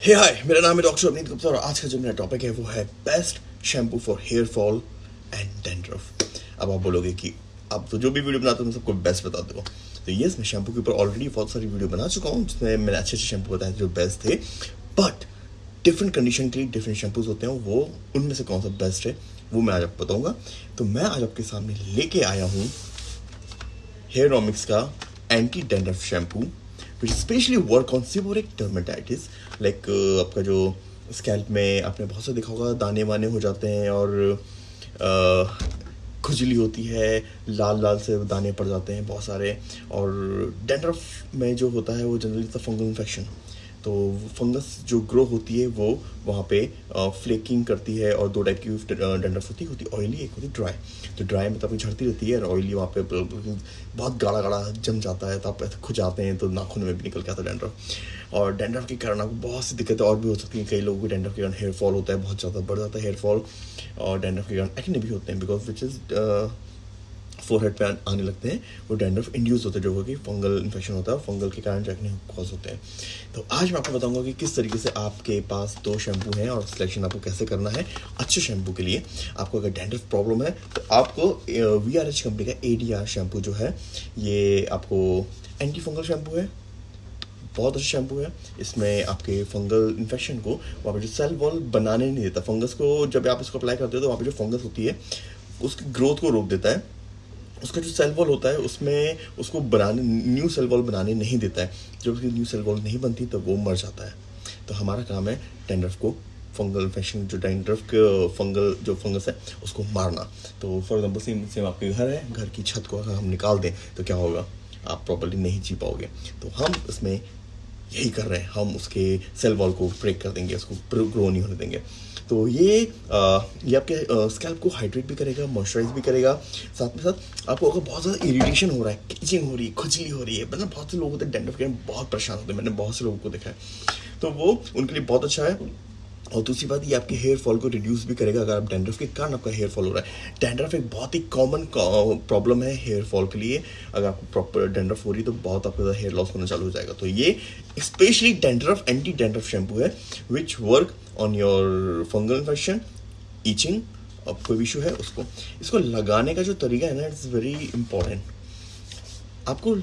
हे हाय मेरा नाम है डॉक्टर अवनीत गुप्ता और आज का जो मेरा टॉपिक है वो है best shampoo for hair fall and dandruff अब आप बोलोगे कि अब तो जो भी वीडियो बनाते हो, मैं सबको बेस्ट बता दूँ तो यस मैं शैम्पू के ऊपर ऑलरेडी बहुत सारी वीडियो बना चुका हूँ, जिसमें मैंने अच्छे अच्छे शैम्पू बताए जो बेस्ट थे। बट डिफरेंट कंडीशन के लिए डिफरेंट शैम्पूज होते हैं, वो उनमें से कौन सा बेस्ट है, वो मैं आज आपको बताऊँगा। तो मैं आज आपके सामने लेके आया हूँ हेयर ऑमिक्स का anti dandruff shampoo which specially work on seborrheic dermatitis like आपका जो स्कैल्प में आपने बहुत सा देखा होगा दाने वाने हो जाते हैं और uh, खुजली होती है लाल लाल से दाने पड़ जाते हैं बहुत सारे और डेंड्रफ में जो होता है वो जनरली फंगल इन्फेक्शन तो फंगस जो ग्रो होती है, वो वहाँ पे फ्लेकिंग करती है और दो टाइप की डेंड्रफ होती है। ऑयली एक होती है ड्राई तो ड्राई में तो झड़ती रहती है और ऑयली वहाँ पे बहुत गाढ़ा गाढ़ा जम जाता है तो आप खुजाते हैं तो नाखून में भी निकल के आता है डेंड्रफ और डेंड्रफ के कारण आपको बहुत सी दिक्कतें और भी हो सकती हैं। कई लोगों को डेंड्रफ के कारण हेयर फॉल होता है, बहुत ज़्यादा बढ़ जाता है हेयर फॉल और डेंड्रफ के कारण एक्ने भी होते हैं बिकॉज़ विच इज़ फोरहेड पे आने लगते हैं, वो डेंड्रफ इंड्यूस होते हैं, जो कि फंगल इन्फेक्शन होता है फंगल के कारण जैकने कॉज होते हैं। तो आज मैं आपको बताऊँगा कि किस तरीके से आपके पास दो शैम्पू हैं और सिलेक्शन आपको कैसे करना है अच्छे शैम्पू के लिए। आपको अगर डेंड्रफ प्रॉब्लम है तो आपको वी आर एच कंपनी का ए डी आर शैम्पू जो है, ये आपको एंटी फंगल शैम्पू है, बहुत अच्छा शैम्पू है। इसमें आपके फंगल इन्फेक्शन को वहाँ पर जो सेल वॉल बनाने नहीं देता फंगस को जब आप इसको अप्लाई करते हो तो वहाँ पर जो फंगस होती है, उसकी ग्रोथ को रोक देता है। उसका जो सेल वॉल होता है, उसमें उसको बनाने न्यू सेल वॉल बनाने नहीं देता है। जब उसकी न्यू सेल वॉल नहीं बनती तो वो मर जाता है। तो हमारा काम है टेंडरफ को फंगल इन्फेक्शन जो डेंड्रफ फंगल जो फंगस है, उसको मारना। तो फॉर एग्ज़ाम्पल सेम सेम आपके घर है, घर की छत को अगर हम निकाल दें तो क्या होगा? आप प्रॉपरली नहीं जी पाओगे। तो हम इसमें यही कर रहे हैं। हम उसके सेल वॉल को ब्रेक कर देंगे, उसको ग्रो नहीं होने देंगे। तो ये आ, ये आपके स्कैल्प को हाइड्रेट भी करेगा मॉइस्चराइज भी करेगा। साथ में साथ आपको अगर बहुत ज़्यादा इरीटेशन हो रहा है किचिंग हो रही है खुजली हो रही है मतलब बहुत से लोग होते हैं डेंडफ बहुत परेशान होते हैं मैंने बहुत से लोगों को देखा है। तो वो उनके लिए बहुत अच्छा है। और दूसरी बात, ये आपके हेयर फॉल को रिड्यूस भी करेगा अगर आप डेंड्रफ के कारण आपका हेयर फॉल हो रहा है। डेंड्रफ एक बहुत ही कॉमन प्रॉब्लम है हेयर फॉल के लिए। अगर आपको प्रॉपर डेंड्रफ हो रही है तो बहुत आपका हेयर लॉस होना चालू हो जाएगा। तो ये specially dandruff anti dandruff shampoo है which work on your fungal infection itching अब कोई इशू है उसको। इसको लगाने का जो तरीका है ना इट्स वेरी इंपॉर्टेंट आपको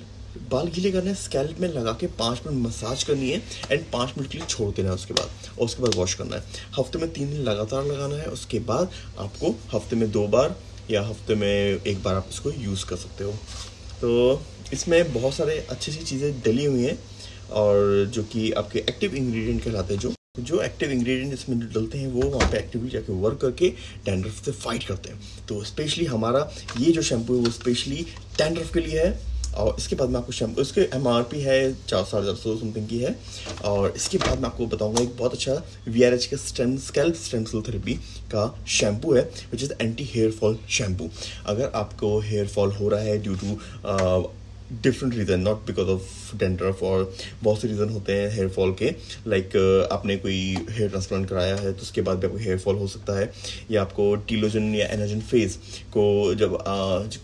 बाल गीले करने स्कैल्प में लगा के पाँच मिनट मसाज करनी है एंड पाँच मिनट के लिए छोड़ देना है उसके बाद और उसके बाद वॉश करना है। हफ़्ते में तीन दिन लगातार लगाना है, उसके बाद आपको हफ़्ते में दो बार या हफ़्ते में एक बार आप इसको यूज़ कर सकते हो। तो इसमें बहुत सारे अच्छी अच्छी चीज़ें डली हुई हैं और जो कि आपके एक्टिव इंग्रेडिएंट कहलाते हैं, जो जो एक्टिव इंग्रेडिएंट इसमें डलते हैं, वो वहाँ पे एक्टिवली जाके वर्क करके टैंड्रफ से फाइट करते हैं। तो स्पेशली हमारा ये जो शैम्पू है, वो स्पेशली टैंड्रफ के लिए है। और इसके बाद मैं आपको शैम्पू इसके एम आर पी है, चार साढ़े चार सौ समथिंग की है। और इसके बाद मैं आपको बताऊँगा एक बहुत अच्छा वी आर एच का स्टेम स्कैल्प स्टेम थेरेपी का शैम्पू है which is anti hair fall shampoo अगर आपको हेयर फॉल हो रहा है due to different reason not because of dandruff और बहुत से रीज़न होते हैं हेयर फॉल के। लाइक like, आपने कोई हेयर ट्रांसप्लांट कराया है तो उसके बाद भी आपको हेयर फॉल हो सकता है। या आपको टीलोजन या एनर्जन फ़ेज़ को जब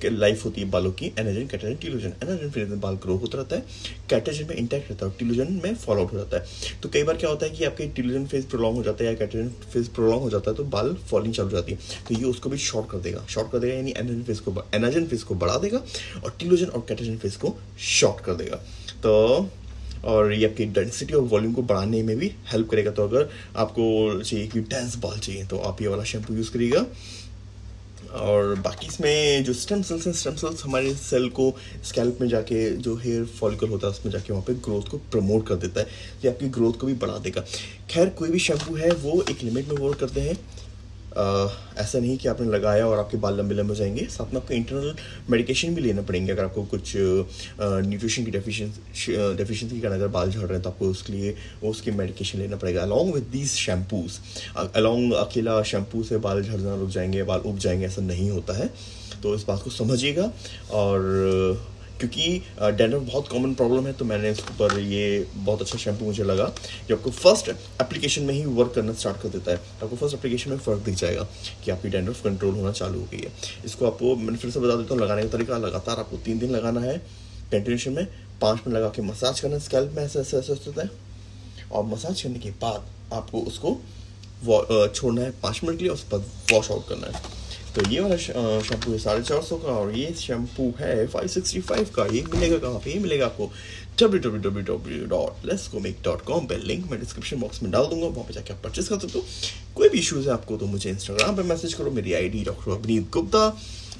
लाइफ होती है बालों की anagen catagen telogen anagen phase में बाल ग्रो होता रहता है। कैटेजन में इंटैक्ट रहता है और टीलोजन में फॉल आउट हो जाता है। तो कई बार क्या होता है कि आपके टीलोजन फ़ेज़ प्रोलॉन्ग हो जाता है या कैटेजन फ़ेज़ प्रोलॉन्ग हो जाता है तो बाल फॉलिंग चालू जाती है। तो ये उसको भी शॉर्ट कर देगा। शॉर्ट कर देगा यानी एनर्जन फ़ेज़ को एनर्जन फ़ेज़ को बढ़ा देगा और टीलोजन और कैटेजन फ़ेज़ को शॉर्ट कर देगा। तो और ये आपकी डेंसिटी और वॉल्यूम को बढ़ाने में भी हेल्प करेगा। तो अगर आपको चाहिए कि डेंस बाल चाहिए तो आप ये वाला शैम्पू यूज़ करिएगा। और बाकी इसमें जो स्टेम सेल्स हैं स्टेम सेल्स हमारे सेल को स्कैल्प में जाके जो हेयर फॉलिकल होता है, उसमें जाके वहाँ पे ग्रोथ को प्रमोट कर देता है। ये आपकी ग्रोथ को भी बढ़ा देगा। खैर, कोई भी शैम्पू है, वो एक लिमिट में वर्क करते हैं। ऐसा नहीं कि आपने लगाया और आपके बाल लंबे लंबे जाएँगे। साथ में आपको इंटरनल मेडिकेशन भी लेना पड़ेंगे। अगर आपको कुछ न्यूट्रिशन की डेफिशिएंसी डेफिशिएंसी के कारण अगर बाल झड़ रहे हैं तो आपको उसके लिए उसकी मेडिकेशन लेना पड़ेगा। Along with these shampoos along अकेला शैम्पू से बाल झड़ना रुक जाएँगे बाल उग जाएँगे, ऐसा नहीं होता है। तो इस बात को समझिएगा और क्योंकि डेंडर बहुत कॉमन प्रॉब्लम है तो मैंने इसके ऊपर ये बहुत अच्छा शैम्पू मुझे लगा जो आपको फ़र्स्ट एप्लीकेशन में ही वर्क करना स्टार्ट कर देता है। आपको फ़र्स्ट एप्लीकेशन में फ़र्क दिख जाएगा कि आपकी डेंडर कंट्रोल होना चालू हो गई है। इसको आपको, मैंने फिर से बता देता हूँ, लगाने का तरीका, लगातार आपको तीन दिन लगाना है कंटिन्यूशन में, पाँच मिनट लगा के मसाज करना स्कैल्प में, ऐसा ऐसा ऐसा होता है और मसाज करने के बाद आपको उसको छोड़ना है पाँच मिनट के लिए उसके बाद वॉश आउट करना है। तो ये वाला शैम्पू है साढ़े चार सौ का और ये शैम्पू है फाइव सिक्सटी फाइव का। ये मिलेगा कहाँ पे? ये मिलेगा आपको W W W W dot less comic dot com पर लिंक मैं डिस्क्रिप्शन बॉक्स में डाल दूँगा, वहाँ पे जाके आप परचेस कर सकते हो। कोई भी इशूज़ है आपको तो मुझे इंस्टाग्राम पर मैसेज करो, मेरी आईडी डॉक्टर अभिनीत गुप्ता।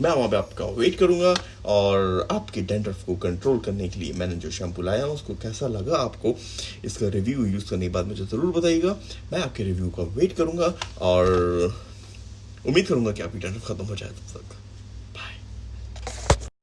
मैं वहाँ पे आपका वेट करूँगा और आपके डेंड्रफ को कंट्रोल करने के लिए मैंने जो शैम्पू लाया, उसको कैसा लगा आपको, इसका रिव्यू यूज़ करने के बाद मुझे ज़रूर बताइएगा। मैं आपके रिव्यू का वेट करूँगा और उम्मीद करूँगा कि आपकी टेंशन ख़त्म हो जाए तब तक।